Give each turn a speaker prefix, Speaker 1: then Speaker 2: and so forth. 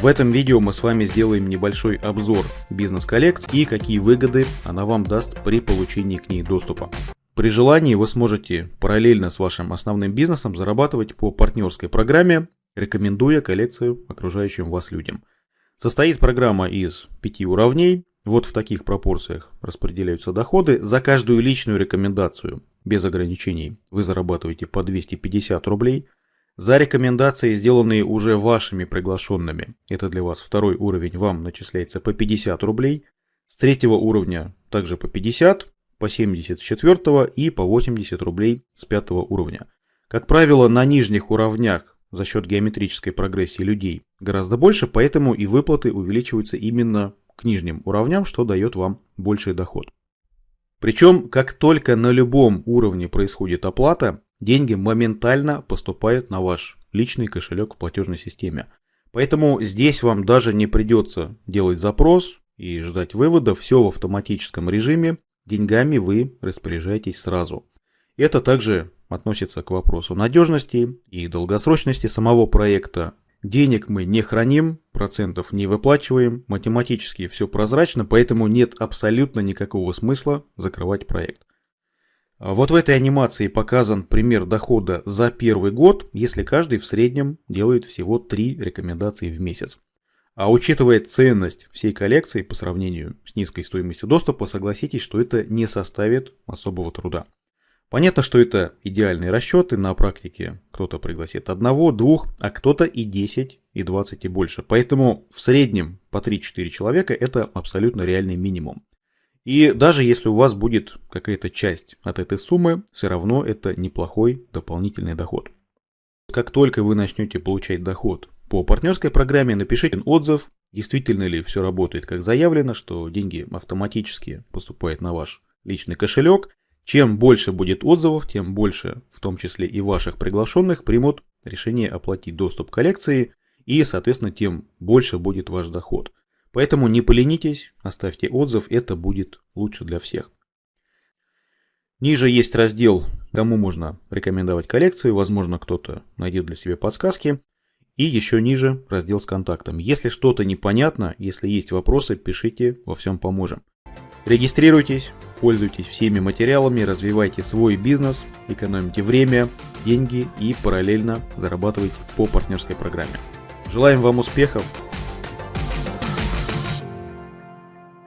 Speaker 1: В этом видео мы с вами сделаем небольшой обзор бизнес-коллекции и какие выгоды она вам даст при получении к ней доступа. При желании вы сможете параллельно с вашим основным бизнесом зарабатывать по партнерской программе, рекомендуя коллекцию окружающим вас людям. Состоит программа из пяти уровней, вот в таких пропорциях распределяются доходы. За каждую личную рекомендацию без ограничений вы зарабатываете по 250 рублей. За рекомендации, сделанные уже вашими приглашенными, это для вас второй уровень, вам начисляется по 50 рублей. С третьего уровня также по 50, по 70 с четвертого и по 80 рублей с пятого уровня. Как правило, на нижних уровнях за счет геометрической прогрессии людей гораздо больше, поэтому и выплаты увеличиваются именно к нижним уровням, что дает вам больший доход. Причем, как только на любом уровне происходит оплата, деньги моментально поступают на ваш личный кошелек в платежной системе. Поэтому здесь вам даже не придется делать запрос и ждать вывода, все в автоматическом режиме, деньгами вы распоряжаетесь сразу. Это также относится к вопросу надежности и долгосрочности самого проекта, Денег мы не храним, процентов не выплачиваем, математически все прозрачно, поэтому нет абсолютно никакого смысла закрывать проект. А вот в этой анимации показан пример дохода за первый год, если каждый в среднем делает всего 3 рекомендации в месяц. А учитывая ценность всей коллекции по сравнению с низкой стоимостью доступа, согласитесь, что это не составит особого труда. Понятно, что это идеальные расчеты, на практике кто-то пригласит одного, двух, а кто-то и 10, и 20 и больше. Поэтому в среднем по 3-4 человека это абсолютно реальный минимум. И даже если у вас будет какая-то часть от этой суммы, все равно это неплохой дополнительный доход. Как только вы начнете получать доход по партнерской программе, напишите отзыв, действительно ли все работает как заявлено, что деньги автоматически поступают на ваш личный кошелек, чем больше будет отзывов, тем больше, в том числе и ваших приглашенных, примут решение оплатить доступ к коллекции, и, соответственно, тем больше будет ваш доход. Поэтому не поленитесь, оставьте отзыв, это будет лучше для всех. Ниже есть раздел, кому можно рекомендовать коллекцию, возможно кто-то найдет для себя подсказки. И еще ниже раздел с контактом. Если что-то непонятно, если есть вопросы, пишите, во всем поможем. Регистрируйтесь, пользуйтесь всеми материалами, развивайте свой бизнес, экономите время, деньги и параллельно зарабатывайте по партнерской программе. Желаем вам успехов,